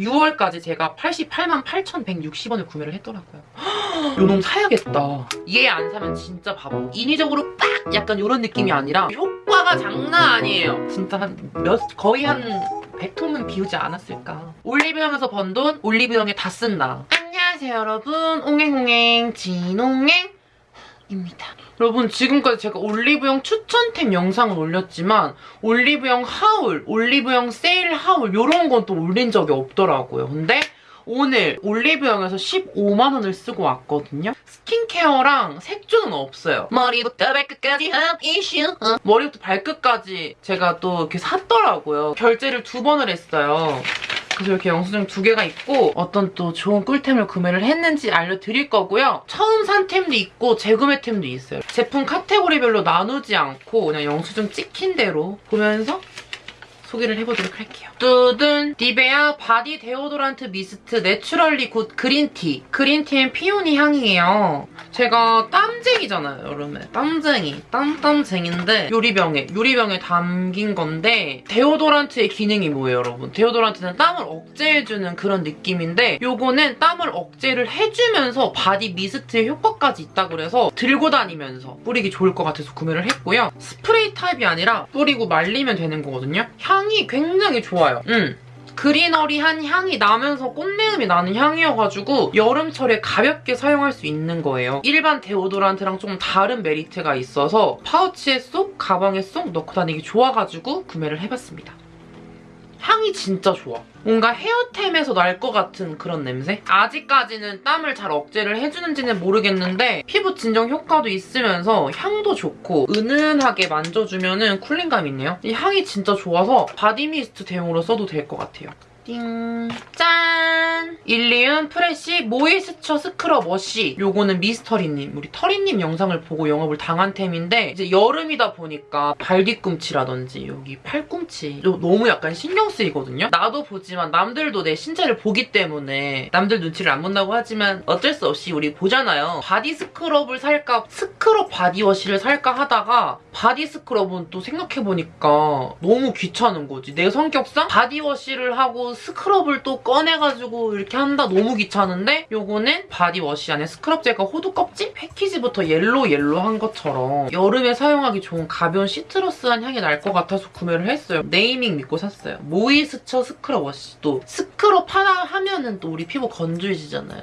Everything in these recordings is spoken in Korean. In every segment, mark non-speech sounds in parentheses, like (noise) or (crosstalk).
6월까지 제가 88만 8,160원을 구매를 했더라고요. 요놈 사야겠다. 얘 안 사면 진짜 바보. 인위적으로 빡! 약간 이런 느낌이 아니라 효과가 장난 아니에요. 진짜 한 몇, 거의 한 100통은 비우지 않았을까. 올리브영에서 번 돈 올리브영에 다 쓴다. 안녕하세요 여러분. 옹행옹행 진옹행입니다. 여러분 지금까지 제가 올리브영 추천템 영상을 올렸지만 올리브영 하울, 올리브영 세일 하울 이런 건 또 올린 적이 없더라고요. 근데 오늘 올리브영에서 15만 원을 쓰고 왔거든요. 스킨케어랑 색조는 없어요. 머리부터 발끝까지 한 이슈. 머리부터 발끝까지 제가 또 이렇게 샀더라고요. 결제를 두 번을 했어요. 그래서 이렇게 영수증 두 개가 있고 어떤 또 좋은 꿀템을 구매를 했는지 알려드릴 거고요. 처음 산 템도 있고 재구매 템도 있어요. 제품 카테고리별로 나누지 않고 그냥 영수증 찍힌 대로 보면서 소개를 해보도록 할게요. 뚜둔 니베아 body deodorant mist naturally good green tea green tea and peony 향이에요. 제가 땀쟁이잖아요, 여름에. 땀쟁이. 땀땀쟁인데 유리병에 유리병에 담긴 건데 deodorant의 기능이 뭐예요, 여러분? deodorant는 땀을 억제해주는 그런 느낌인데 요거는 땀을 억제를 해주면서 body mist의 효과까지 있다 그래서 들고 다니면서 뿌리기 좋을 것 같아서 구매를 했고요. 스프레이 타입이 아니라 뿌리고 말리면 되는 거거든요. 향이 굉장히 좋아요. 음. greenery한 향이 나면서 꽃내음이 나는 향이어가지고 여름철에 가볍게 사용할 수 있는 거예요. 일반 deodorant랑 조금 다른 메리트가 있어서 파우치에 쏙, 가방에 쏙 넣고 다니기 좋아가지고 구매를 해봤습니다. 향이 진짜 좋아. 뭔가 hair템에서 날 것 같은 그런 냄새? 아직까지는 땀을 잘 억제를 해주는지는 모르겠는데 피부 진정 효과도 있으면서 향도 좋고 은은하게 만져주면 은 cooling감 있네요. 이 향이 진짜 좋아서 body mist 대용으로 써도 될 것 같아요. 띵! 짠! 일리윤 fresh moisture scrub wash 요거는 미스터리님, 우리 터리님 영상을 보고 영업을 당한 템인데 이제 여름이다 보니까 발 뒤꿈치라든지 여기 팔꿈치 너무 약간 신경 쓰이거든요? 나도 보지만 남들도 내 신체를 보기 때문에 남들 눈치를 안 본다고 하지만 어쩔 수 없이 우리 보잖아요. body scrub을 살까 scrub body wash를 살까 하다가 body scrub은 또 생각해보니까 너무 귀찮은 거지. 내 성격상 body wash를 하고 scrub을 또 꺼내가지고 이렇게 한다 너무 귀찮은데 요거는 body wash 안에 스크럽 젤과 호두 껍질? 패키지부터 yellow yellow한 것처럼 여름에 사용하기 좋은 가벼운 citrus한 향이 날 것 같아서 구매를 했어요. 네이밍 믿고 샀어요. moisture scrub wash. 또 스크럽 하나 하면은 또 우리 피부 건조해지잖아요.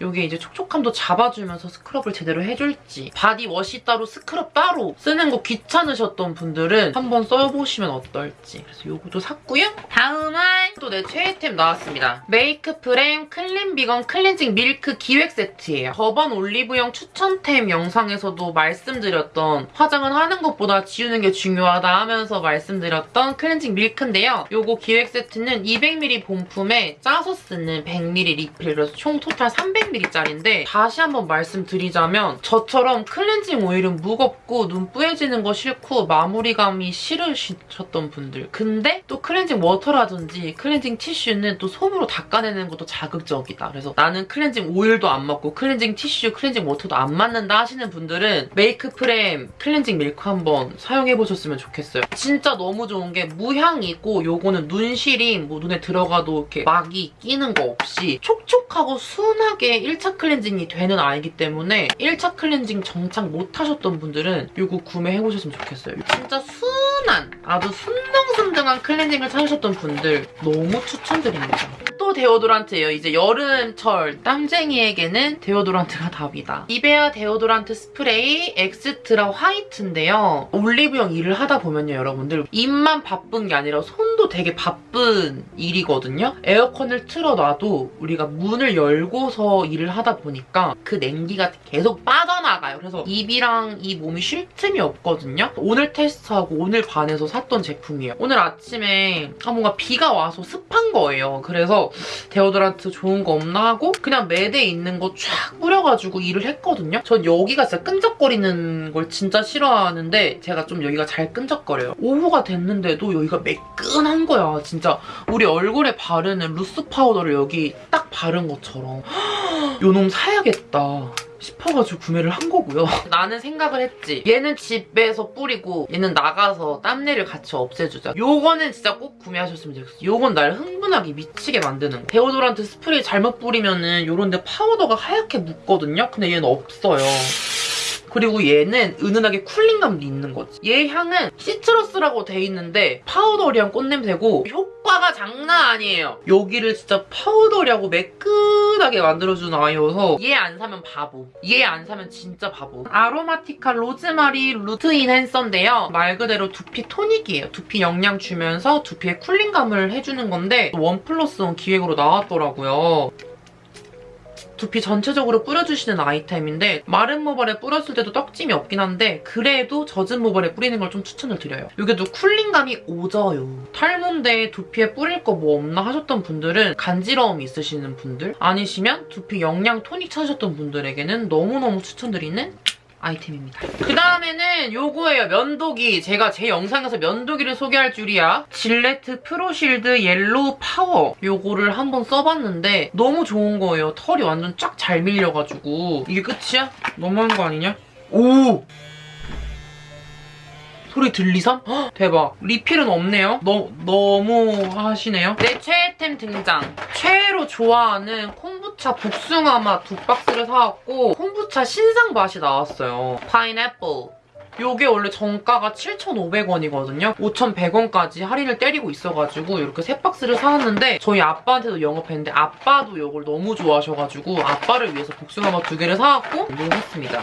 이게 이제 촉촉함도 잡아주면서 scrub을 제대로 해줄지 body wash 따로 스크럽 따로 쓰는 거 귀찮으셨던 분들은 한번 써보시면 어떨지 그래서 요것도 샀고요. 다음은 또 내 최애템 나왔습니다. 메이크 프렘 clean vegan cleansing milk 기획 세트예요. 저번 올리브영 추천템 영상에서도 말씀드렸던 화장은 하는 것보다 지우는 게 중요하다 하면서 말씀드렸던 cleansing milk인데요. 요거 기획 세트는 200ml 본품에 짜서 쓰는 100ml 리필 그래서 총 total 300ml 짜리인데 다시 한번 말씀드리자면 저처럼 클렌징 오일은 무겁고 눈 뿌얘지는 거 싫고 마무리감이 싫으셨던 분들 근데 또 클렌징 워터라든지 클렌징 티슈는 또 솜으로 닦아내는 것도 자극적이다. 그래서 나는 클렌징 오일도 안 맞고 클렌징 티슈, 클렌징 워터도 안 맞는다 하시는 분들은 메이크 프렘 클렌징 밀크 한번 사용해보셨으면 좋겠어요. 진짜 너무 좋은 게 무향이고 요거는 눈시림 뭐 눈에 들어가도 이렇게 막이 끼는 거 없이 촉촉하고 순하게 1차 클렌징이 되는 아이기 때문에 1차 클렌징 정착 못하셨던 분들은 요거 구매해보셨으면 좋겠어요. 진짜 순한 아주 순둥순둥한 클렌징을 찾으셨던 분들 너무 추천드립니다. 또 데오도란트예요. 이제 여름철 땀쟁이에게는 데오도란트가 답이다. 니베아 데오도란트 스프레이 엑스트라 화이트인데요. 올리브영 일을 하다 보면요, 여러분들. 입만 바쁜 게 아니라 손도 되게 바쁜 일이거든요. 에어컨을 틀어놔도 우리가 문을 열고서 일을 하다 보니까 그 냉기가 계속 빠져나가요. 그래서 입이랑 이 몸이 쉴 틈이 없거든요. 오늘 테스트하고 오늘 반해서 샀던 제품이에요. 오늘 아침에 아, 뭔가 비가 와서 습한 거예요. 그래서 데오드란트 좋은 거 없나 하고 그냥 매대에 있는 거 쫙 뿌려가지고 일을 했거든요. 전 여기가 진짜 끈적거리는 걸 진짜 싫어하는데 제가 좀 여기가 잘 끈적거려요. 오후가 됐는데도 여기가 매끈한 거야. 진짜 우리 얼굴에 바르는 loose powder를 여기 딱 바른 것처럼 (gasps) 요놈 사야겠다. 싶어가지고 구매를 한 거고요. (laughs) 나는 생각을 했지. 얘는 집에서 뿌리고 얘는 나가서 땀내를 같이 없애주자. 요거는 진짜 꼭 구매하셨으면 좋겠어. 요건 날 흥분하게 미치게 만드는 거. 데오도란트 스프레이 잘못 뿌리면은 요런데 파우더가 하얗게 묻거든요? 근데 얘는 없어요. 그리고 얘는 은은하게 cooling감도 있는 거지. 얘 향은 시트러스라고 돼 있는데 powdery한 꽃냄새고 효과가 장난 아니에요. 여기를 진짜 powdery하고 매끈하게 만들어주는 아이여서 얘 안 사면 바보. 얘 안 사면 진짜 바보. 아로마티카 로즈마리 루트 인핸서인데요. 말 그대로 두피 토닉이에요. 두피 영양 주면서 두피에 cooling감을 해주는 건데 원 플러스 원 기획으로 나왔더라고요. 두피 전체적으로 뿌려주시는 아이템인데 마른 모발에 뿌렸을 때도 떡짐이 없긴 한데 그래도 젖은 모발에 뿌리는 걸 좀 추천을 드려요. 이것도 cooling감이 오져요. 탈모인데 두피에 뿌릴 거 뭐 없나 하셨던 분들은 간지러움 있으시는 분들 아니시면 두피 영양 토닉 찾으셨던 분들에게는 너무너무 추천드리는 아이템입니다. 그 다음에는 요거예요. 면도기. 제가 제 영상에서 면도기를 소개할 줄이야. 질레트 프로실드 옐로우 파워. 요거를 한번 써봤는데 너무 좋은 거예요. 털이 완전 쫙 잘 밀려가지고. 이게 끝이야? 너무한 거 아니냐? 오! 소리 들리삼? 헉, 대박. 리필은 없네요. 너, 너무 하시네요. 내 최애템 등장. 최애로 좋아하는 콤부차 복숭아 맛 두 박스를 사왔고 콤부차 신상 맛이 나왔어요. 파인애플. 요게 원래 정가가 7,500원이거든요. 5,100원까지 할인을 때리고 있어가지고 이렇게 세 박스를 사왔는데 저희 아빠한테도 영업했는데 아빠도 이걸 너무 좋아하셔가지고 아빠를 위해서 복숭아맛 두 개를 사왔고 이용했습니다.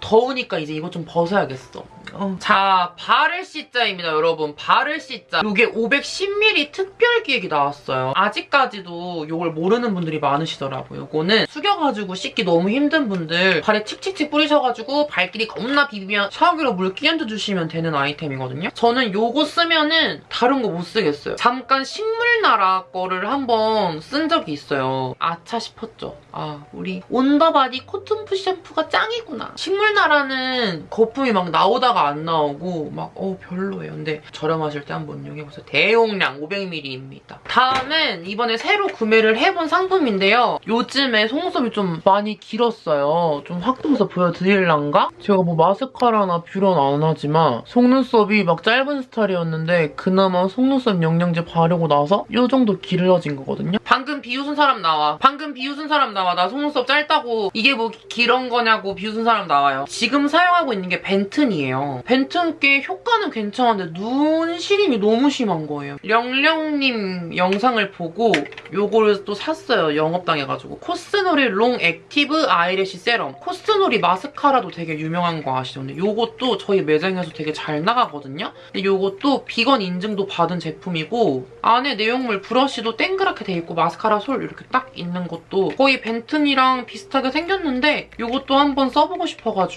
더우니까 이제 이거 좀 벗어야겠어. 어. 자, 발을 씻자입니다, 여러분. 발을 씻자. 이게 510ml 특별 기획이 나왔어요. 아직까지도 이걸 모르는 분들이 많으시더라고요. 이거는 숙여가지고 씻기 너무 힘든 분들 발에 칙칙칙 뿌리셔가지고 발끼리 겁나 비비면 샤워기로 물 끼얹어 주시면 되는 아이템이거든요. 저는 이거 쓰면은 다른 거 못 쓰겠어요. 잠깐 식물나라 거를 한번 쓴 적이 있어요. 아차 싶었죠. 아, 우리 온더바디 코튼 풋 샴푸가 짱이구나. 식물 나라는 거품이 막 나오다가 안 나오고 막 어 별로예요. 근데 저렴하실 때 한번 이용해보세요. 대용량 500ml입니다. 다음은 이번에 새로 구매를 해본 상품인데요. 요즘에 속눈썹이 좀 많이 길었어요. 좀 확대해서 보여드릴란가? 제가 뭐 마스카라나 뷰러는 안 하지만 속눈썹이 막 짧은 스타일이었는데 그나마 속눈썹 영양제 바르고 나서 이 정도 길어진 거거든요. 방금 비웃은 사람 나와. 방금 비웃은 사람 나와. 나 속눈썹 짧다고 이게 뭐 길은 거냐고 비웃은 사람 나와요. 지금 사용하고 있는 게 벤튼이에요. 벤튼 꽤 효과는 괜찮은데 눈 시림이 너무 심한 거예요. 령령님 영상을 보고 요거를 또 샀어요. 영업당해가지고. 코스노리 롱 액티브 아이래쉬 세럼. 코스노리 마스카라도 되게 유명한 거 아시죠? 근데 요것도 저희 매장에서 되게 잘 나가거든요? 근데 요것도 비건 인증도 받은 제품이고 안에 내용물 브러쉬도 땡그랗게 돼 있고 마스카라 솔 이렇게 딱 있는 것도 거의 벤튼이랑 비슷하게 생겼는데 요것도 한번 써보고 싶어가지고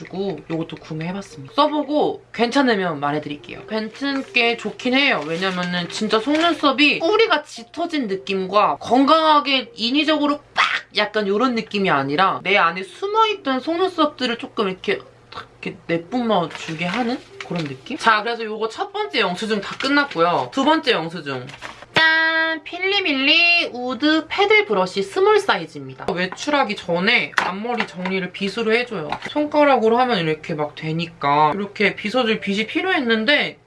요것도 구매해봤습니다. 써보고 괜찮으면 말해드릴게요. 꽤 좋긴 해요. 왜냐면은 진짜 속눈썹이 뿌리가 짙어진 느낌과 건강하게 인위적으로 빡 약간 이런 느낌이 아니라 내 안에 숨어있던 속눈썹들을 조금 이렇게 탁 이렇게 내뿜어 주게 하는 그런 느낌? 자, 그래서 요거 첫 번째 영수증 다 끝났고요. 두 번째 영수증. 짠! 필리밀리 우드 패들 브러쉬 small 사이즈입니다. 외출하기 전에 앞머리 정리를 빗으로 해줘요. 손가락으로 하면 이렇게 막 되니까 이렇게 빗어줄 빗이 필요했는데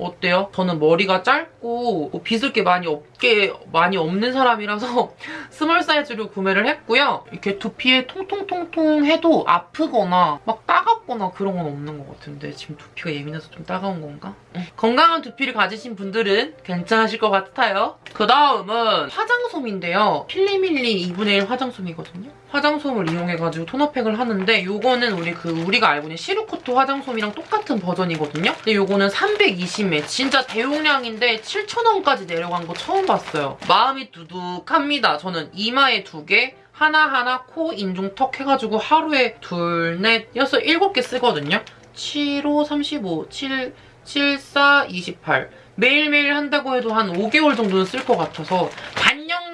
어때요? 저는 머리가 짧고 뭐 빗을 게 많이 없게 많이 없는 사람이라서 (laughs) small 사이즈로 구매를 했고요. 이렇게 두피에 통통통통 해도 아프거나 막 따갑거나 그런 건 없는 것 같은데 지금 두피가 예민해서 좀 따가운 건가? 건강한 두피를 가지신 분들은 괜찮으실 것 같아요. 그 다음은 화장솜인데요. 필리밀리 2분의 1 화장솜이거든요. 화장솜을 이용해가지고 토너팩을 하는데 요거는 우리 그 우리가 알고 있는 시루코트 화장솜이랑 똑같은 버전이거든요. 근데 요거는 320ml 진짜 대용량인데 7,000원까지 내려간 거 처음 봤어요. 마음이 두둑합니다. 저는 이마에 두 개, 하나하나 코, 인중, 턱 해가지고 하루에 둘, 넷, 여섯, 일곱 개 쓰거든요. 7, 5, 35, 7, 7, 4, 28. 매일매일 한다고 해도 한 5개월 정도는 쓸 것 같아서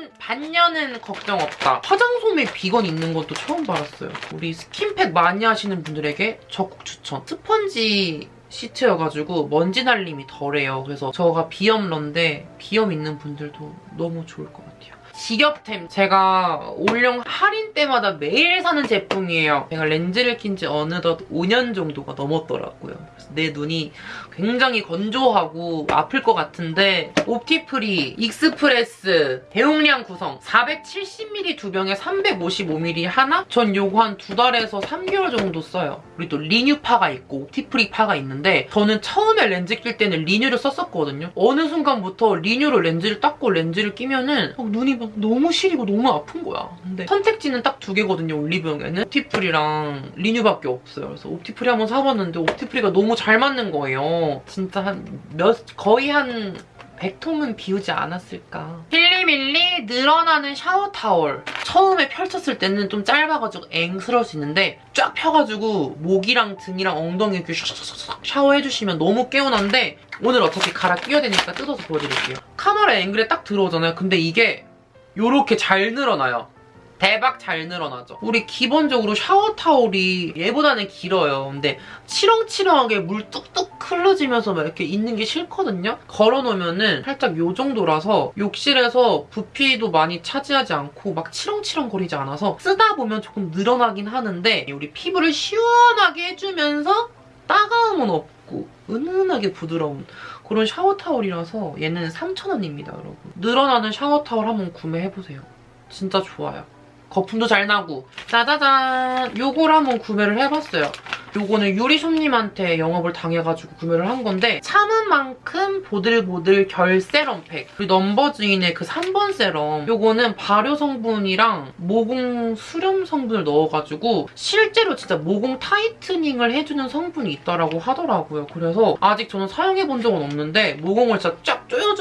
반년, 반년은 걱정 없다. 화장솜에 비건 있는 것도 처음 봤어요. 우리 스킨팩 많이 하시는 분들에게 적극 추천. 스펀지 시트여가지고 먼지 날림이 덜해요. 그래서 저가 비염러인데 비염 있는 분들도 너무 좋을 것 같아요. 직업템 제가 올영 할인 때마다 매일 사는 제품이에요. 제가 렌즈를 낀 지 어느덧 5년 정도가 넘었더라고요. 그래서 내 눈이 굉장히 건조하고 아플 것 같은데 옵티프리, 익스프레스, 대용량 구성 470ml 두 병에 355ml 하나? 전 요거 한 두 달에서 3개월 정도 써요. 우리 또 리뉴파가 있고 옵티프리 파가 있는데 저는 처음에 렌즈 낄 때는 리뉴를 썼었거든요. 어느 순간부터 리뉴로 렌즈를 닦고 렌즈를 끼면은 막 눈이 막 너무 시리고 너무 아픈 거야. 근데 선택지는 딱 두 개거든요, 올리브영에는. 옵티프리랑 리뉴밖에 없어요. 그래서 옵티프리 한번 사봤는데 옵티프리가 너무 잘 맞는 거예요. 진짜 한 몇, 거의 한 100통은 비우지 않았을까. 필리밀리 늘어나는 샤워 타월. 처음에 펼쳤을 때는 좀 짧아가지고 앵스러울 수 있는데 쫙 펴가지고 목이랑 등이랑 엉덩이 이렇게 샤샤샤 샤워해주시면 너무 개운한데 오늘 어차피 갈아 끼워야 되니까 뜯어서 보여드릴게요. 카메라 앵글에 딱 들어오잖아요. 근데 이게 요렇게 잘 늘어나요. 대박 잘 늘어나죠. 우리 기본적으로 샤워 타올이 얘보다는 길어요. 근데 치렁치렁하게 물 뚝뚝 흘러지면서 막 이렇게 있는 게 싫거든요. 걸어놓으면은 살짝 요 정도라서 욕실에서 부피도 많이 차지하지 않고 막 치렁치렁 거리지 않아서 쓰다 보면 조금 늘어나긴 하는데 우리 피부를 시원하게 해주면서 따가움은 없고 은은하게 부드러운 그런 샤워 타올이라서 얘는 3,000원입니다, 여러분. 늘어나는 샤워 타올 한번 구매해보세요. 진짜 좋아요. 거품도 잘 나고 짜자잔 요걸 한번 구매를 해봤어요. 요거는 유리손님한테 영업을 당해가지고 구매를 한 건데 참은 만큼 보들보들 결 세럼팩 그리고 넘버즈인의 그 3번 세럼 요거는 발효 성분이랑 모공 수렴 성분을 넣어가지고 실제로 진짜 모공 타이트닝을 해주는 성분이 있다라고 하더라고요. 그래서 아직 저는 사용해본 적은 없는데 모공을 진짜 쫙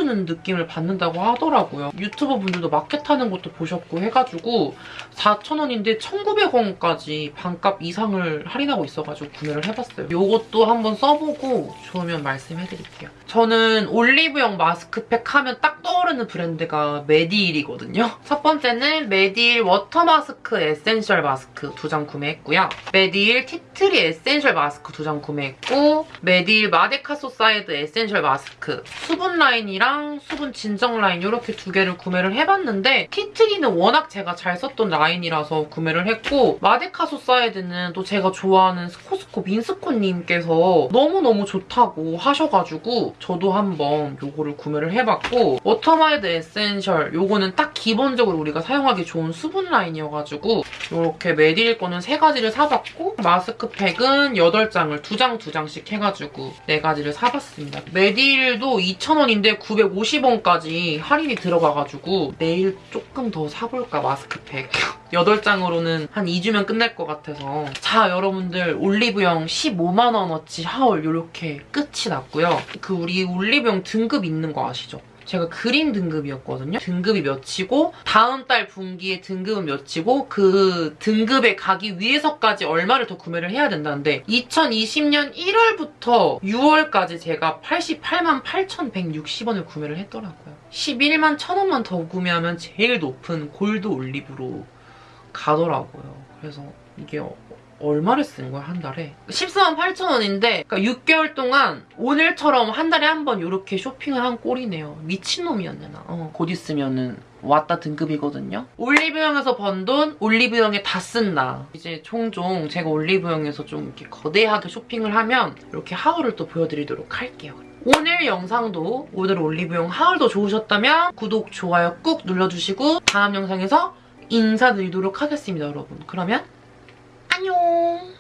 조여주는 느낌을 받는다고 하더라고요. 유튜버 분들도 마켓하는 것도 보셨고 해가지고 4,000원인데 1,900원까지 반값 이상을 할인하고 있어가지고 구매를 해봤어요. 이것도 한번 써보고 좋으면 말씀해드릴게요. 저는 올리브영 마스크팩 하면 딱 떠오르는 브랜드가 메디힐이거든요. 첫 번째는 메디힐 워터마이드 에센셜 마스크 두 장 구매했고요. 메디힐 티트리 에센셜 마스크 두 장 구매했고 메디힐 마데카소사이드 에센셜 마스크 수분 라인이랑 수분 진정 라인 이렇게 두 개를 구매를 해봤는데 티트리는 워낙 제가 잘 썼던 라인이라서 구매를 했고 마데카소사이드는 또 제가 좋아하는 스코스코 민스코님께서 너무너무 좋다고 하셔가지고 저도 한번 요거를 구매를 해봤고 워터마이드 에센셜 요거는 딱 기본적으로 우리가 사용하기 좋은 수분 라인이어가지고 이렇게 메디힐 거는 세 가지를 사봤고 마스크팩은 8장을 두 장 두 장씩 해가지고 네 가지를 사봤습니다. 메디힐도 2,000원인데 950원까지 할인이 들어가가지고 내일 조금 더 사볼까 마스크팩 8장으로는 한 2주면 끝날 것 같아서 자 여러분들 올리브영 15만원어치 하울 이렇게 끝이 났고요. 그 우리 올리브영 등급 있는 거 아시죠? 제가 그린 등급이었거든요. 등급이 몇이고 다음 달 분기에 등급은 몇이고 그 등급에 가기 위해서까지 얼마를 더 구매를 해야 된다는데 2020년 1월부터 6월까지 제가 88만 8,160원을 구매를 했더라고요. 11만 1,000원만 더 구매하면 제일 높은 골드 올리브로 가더라고요. 그래서 이게 얼마를 쓴 거야, 한 달에? 14만 8천 원인데 그러니까 6개월 동안 오늘처럼 한 달에 한 번 이렇게 쇼핑을 한 꼴이네요. 미친놈이었네, 나. 어, 곧 있으면은 왔다 등급이거든요. 올리브영에서 번 돈 올리브영에 다 쓴다. 이제 종종 제가 올리브영에서 좀 이렇게 거대하게 쇼핑을 하면 이렇게 하울을 또 보여드리도록 할게요. 오늘 영상도 오늘 올리브영 하울도 좋으셨다면 구독, 좋아요 꾹 눌러주시고 다음 영상에서 인사드리도록 하겠습니다, 여러분. 그러면 안녕!